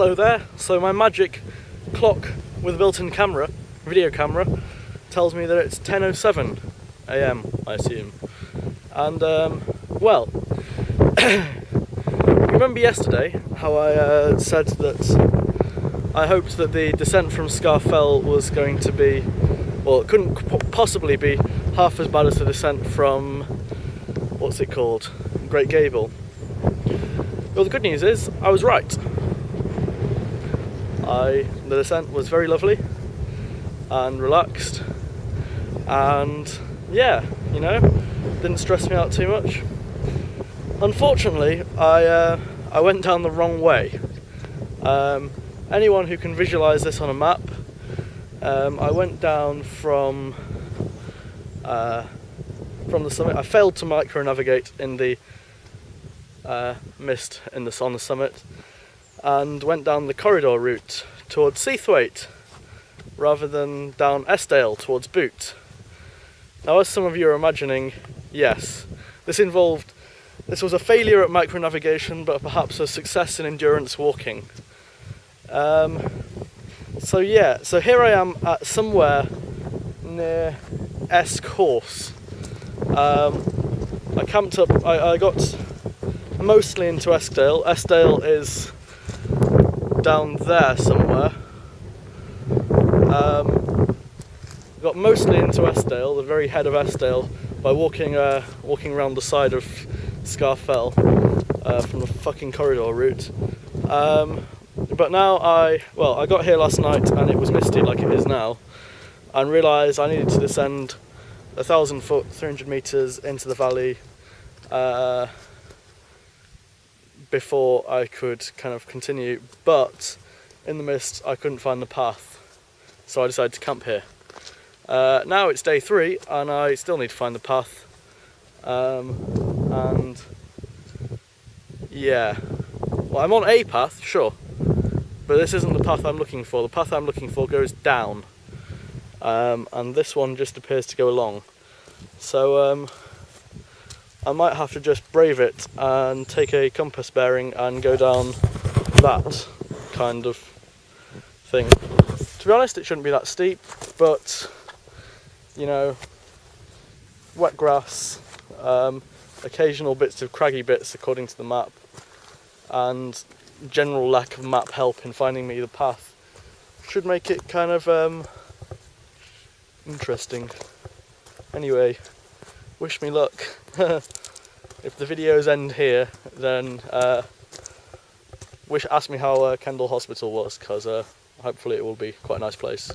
Hello there. So my magic clock with a built-in camera, video camera, tells me that it's 10.07 a.m. I assume. And um, well, remember yesterday how I uh, said that I hoped that the descent from Scafell was going to be, well it couldn't possibly be half as bad as the descent from, what's it called, Great Gable. Well the good news is, I was right. I, the descent was very lovely and relaxed and yeah, you know, didn't stress me out too much. Unfortunately, I, uh, I went down the wrong way. Um, anyone who can visualize this on a map, um, I went down from uh, from the summit. I failed to micro navigate in the uh, mist in the, on the summit and went down the corridor route towards Seathwaite rather than down Eskdale towards Boot. Now as some of you are imagining, yes, this involved, this was a failure at micronavigation but perhaps a success in endurance walking. Um, so yeah, so here I am at somewhere near Esk Hause. Um, I camped up, I, I got mostly into Eskdale. Eskdale is down there somewhere. Um, got mostly into Eskdale, the very head of Eskdale, by walking uh, walking around the side of Scafell uh, from the fucking corridor route. Um, but now I, well, I got here last night and it was misty like it is now, and realised I needed to descend a thousand foot, 300 metres into the valley uh, before I could kind of continue, but in the mist I couldn't find the path, so I decided to camp here. Uh, now it's day three and I still need to find the path, um, and yeah, well I'm on a path, sure, but this isn't the path I'm looking for. The path I'm looking for goes down, um, and this one just appears to go along. So um, I might have to just brave it and take a compass bearing and go down that kind of thing. To be honest, it shouldn't be that steep, but you know, wet grass, um, occasional bits of craggy bits according to the map, and general lack of map help in finding me the path should make it kind of um, interesting. Anyway, wish me luck. if the videos end here, then uh, wish ask me how uh, Kendal Hospital was, because uh, hopefully it will be quite a nice place.